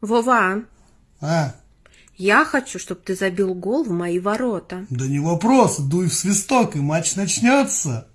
Вова, А, я хочу, чтобы ты забил гол в мои ворота. да не вопрос, дуй в свисток, и матч начнется.